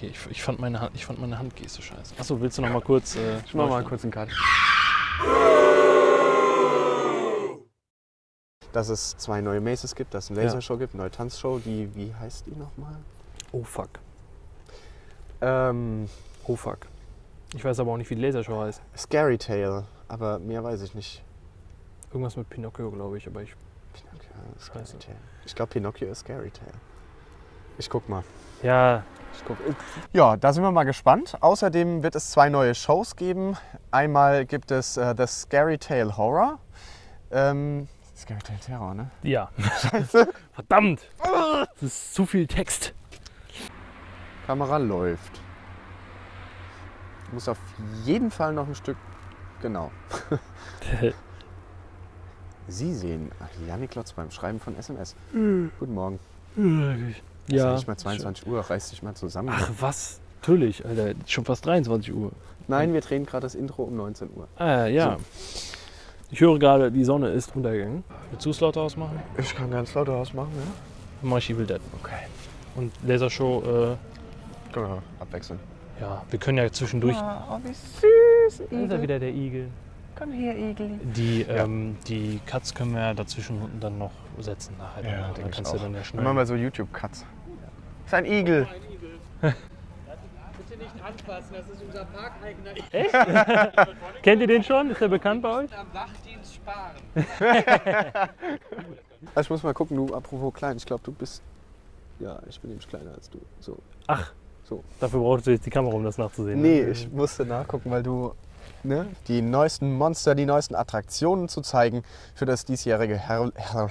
Okay, ich, ich, fand meine Hand, ich fand meine Handgeste scheiße. Achso, willst du noch mal kurz... Äh, Ich mach mal kurz einen Cut. Dass es zwei neue Maces gibt, dass es eine Ja. Lasershow gibt, eine neue Tanzshow, die, wie heißt die nochmal? Oh fuck. Ähm, Oh fuck. Ich weiß aber auch nicht, wie die Lasershow heißt. Scary Tale, aber mehr weiß ich nicht. Irgendwas mit Pinocchio, glaube ich, aber ich... Pinocchio, Scary Scheiße. Tale. Ich glaube, Pinocchio ist Scary Tale. Ich guck mal. Ja, Ich guck. Ja, da sind wir mal gespannt. Außerdem wird es zwei neue Shows geben. Einmal gibt es äh, The Scary Tale Horror. Ähm, Scary Tale Terror, ne? ja. Verdammt! Das ist zu viel Text. Kamera läuft. Muss auf jeden Fall noch ein Stück. Genau. Sie sehen Janik Klotz beim Schreiben von SMS. Guten Morgen. Es ist ja ja. nicht mal 22 Uhr, reiß dich mal zusammen. Ach was? Natürlich, Alter. Schon fast 23 Uhr. Nein, wir drehen gerade das Intro um 19 Uhr. Ah, ja. Ich höre gerade, die Sonne ist untergegangen. Willst du es lauter ausmachen? Ich kann ganz laut ausmachen, ja? Mach ich Evil Dead. Okay. Und Lasershow, äh, Können wir abwechseln. ja, wir können ja zwischendurch. Oh, wie süß, Da ist er wieder der Igel. Komm her, Igel. Die, ähm, die Cuts können wir ja dazwischen dann noch setzen. Nachher. Ja, dann denke ich kannst auch. du dann ja Dann schnell. machen wir so YouTube-Cuts. Ist ein Igel. Bitte nicht anfassen, das ist unser Parkeigener. Kennt ihr den schon? Ist der bekannt bei euch? Am Wachdienst sparen. Also ich muss mal gucken, du, apropos klein, ich glaube, du bist. Ja, ich bin nämlich kleiner als du. So. Ach, So. dafür brauchst du jetzt die Kamera, um das nachzusehen. Nee, ne? ich musste nachgucken, weil du ne, die neuesten Monster, die neuesten Attraktionen zu zeigen für das diesjährige Herr. Herr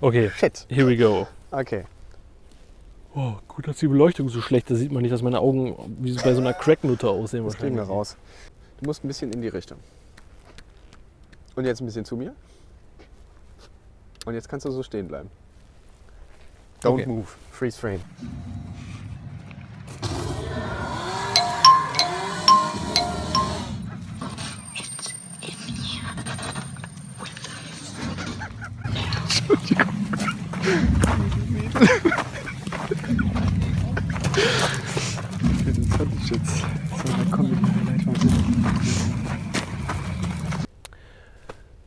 Okay, Shit. here we go. Okay. Oh, gut, dass die Beleuchtung so schlecht. Da sieht man nicht, dass meine Augen wie bei so einer Cracknutte aussehen. Das kriegen wir raus. Du musst ein bisschen in die Richtung. Und jetzt ein bisschen zu mir. Und jetzt kannst du so stehen bleiben. Don't Okay. move. Freeze frame. Jetzt so eine Comedy-Highlight heute.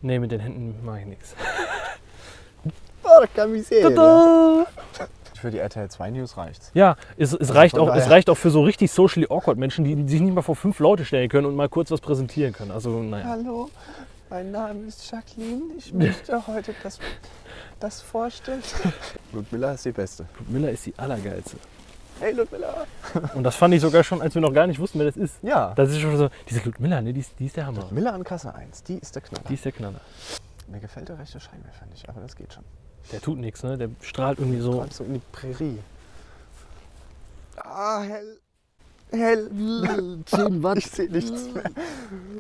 Nee, mit den Händen mache ich nichts. Porca miseria. Tada! Für die RTL 2 News reicht's. Ja, es, es, reicht auch, es reicht auch für so richtig socially awkward Menschen, die sich nicht mal vor fünf Leute stellen können und mal kurz was präsentieren können. Also, naja. Hallo, mein Name ist Jacqueline. Ich möchte heute das, das vorstellen. Ludmilla ist die Beste. Miller ist die allergeilste. Hey Ludmilla. Und das fand ich sogar schon, als wir noch gar nicht wussten, wer das ist. Ja. Das ist schon so, diese Ludmilla, ne, die ist, die ist der Hammer. Ludmilla an Kasse 1, die ist der Knaller. Die ist der Knaller. Mir gefällt der rechte Scheinwerfer nicht, aber das geht schon. Der tut nichts, ne? Der strahlt irgendwie so. Gerade so in die Prärie. Ah, hell. Hell. 10 Watt. Ich sehe nichts mehr.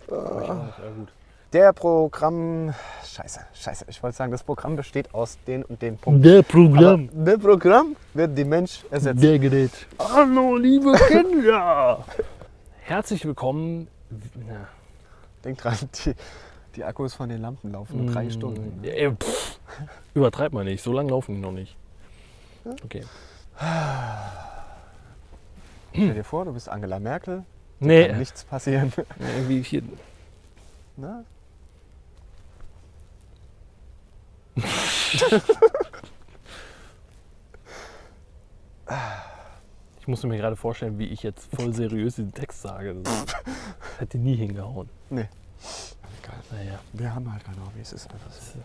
Ja, gut. Der Programm. Scheiße, scheiße. Ich wollte sagen, das Programm besteht aus den und den Punkten. Der Aber Programm. der Programm wird die Mensch ersetzen. Der Gerät. Hallo, liebe Kinder. Herzlich willkommen. Ja. Denk dran, die, die Akkus von den Lampen laufen nur drei Mm, Stunden. Ja, ey, pff, übertreib mal nicht, so lange laufen die noch nicht. Okay. Stell dir vor, du bist Angela Merkel, Nee, kann nichts passieren. irgendwie hier. Na? Ich musste mir gerade vorstellen, wie ich jetzt voll seriös diesen Text sage. Das hätte nie hingehauen. Nee. Egal. Naja, Wir haben halt keine Hobbys. Es ist das ist eine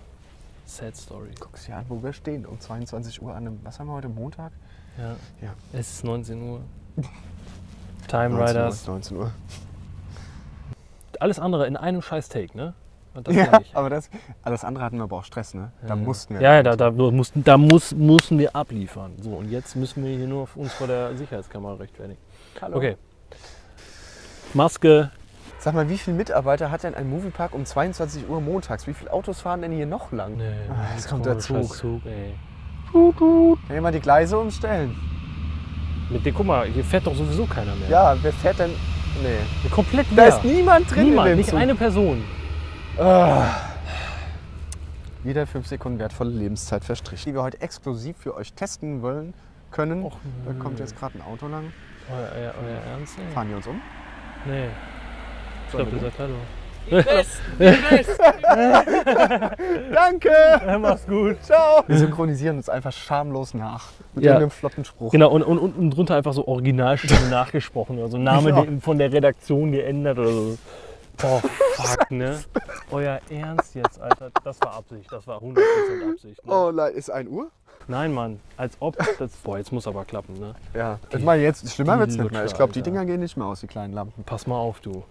sad story. Guckst dir an, wo wir stehen. Um 22 Uhr an einem, was haben wir heute, Montag? Ja. Ja. Es ist 19 Uhr. Time 19 Uhr Riders. ist 19 Uhr. Alles andere in einem scheiß Take, ne? Und das Ja, aber das, alles andere hatten wir aber auch Stress, ne? Da Ja. mussten wir. Ja, ja, da, da, mussten, da muss, mussten wir abliefern. So, und jetzt müssen wir hier nur uns vor der Sicherheitskamera rechtfertigen. Hallo. Okay. Maske. Sag mal, wie viele Mitarbeiter hat denn ein Moviepark um 22 Uhr montags? Wie viele Autos fahren denn hier noch lang? Nee, Ah, jetzt kommt der Zug. Zug ey. Kann ich mal die Gleise umstellen? Mit dem, guck mal, hier fährt doch sowieso keiner mehr. Ja, wer fährt denn? Nee. Komplett Da leer. ist niemand drin Niemand, in dem nicht Zug. eine Person. Ah. Wieder fünf Sekunden wertvolle Lebenszeit verstrichen. Die wir heute exklusiv für euch testen wollen können. Och, Da kommt jetzt gerade ein Auto lang. Euer, euer, euer Ernst? ey? Fahren die uns um? Nee. Ich glaube, wir ihr seid Hallo. Die Besten, die Besten. Danke! Mach's gut. Ciao! Wir synchronisieren uns einfach schamlos nach. Mit Ja. irgendeinem flotten Spruch. Genau, und, und unten drunter einfach so Originalstimme nachgesprochen. Also Name Ja. die- von der Redaktion geändert oder so. Boah, fuck, ne? Euer Ernst jetzt, Alter. Das war Absicht. Das war 100% Absicht. Ne? Oh, nein, ist 1 Uhr? Nein, Mann. Als ob das. Boah, jetzt muss aber klappen, ne? Ja. Ich meine, jetzt schlimmer wird's die nicht mehr. Ich glaube, die. Dinger gehen nicht mehr aus, die kleinen Lampen. Pass mal auf, du.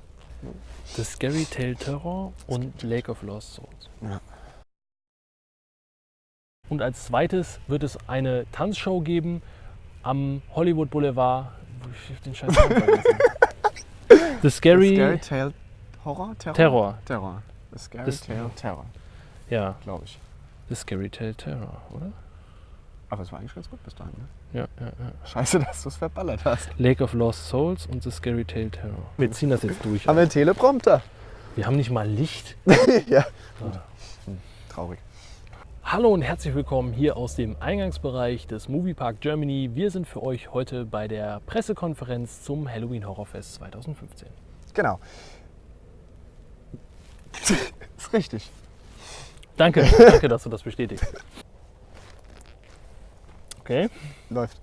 The Scary Tale Terror und Lake of Lost Souls. Ja. Und als zweites wird es eine Tanzshow geben am Hollywood Boulevard. Ich den scheiß. The Scary, Scary Tale Horror? Terror? Terror. Terror. The Scary Das- Tale Terror, Ja, glaube ich. The Scary Tale Terror, oder? Aber es war eigentlich ganz gut bis dahin. Ne? Ja, ja, ja. Scheiße, dass du es verballert hast. Lake of Lost Souls und The Scary Tale Terror. Wir ziehen das jetzt durch. Haben wir einen Teleprompter? Wir haben nicht mal Licht. ja. Gut. Hm, traurig. Hallo und herzlich willkommen hier aus dem Eingangsbereich des Moviepark Germany. Wir sind für euch heute bei der Pressekonferenz zum Halloween Horrorfest 2015. Genau. ist richtig. Danke, danke, dass du das bestätigst. Okay, Läuft.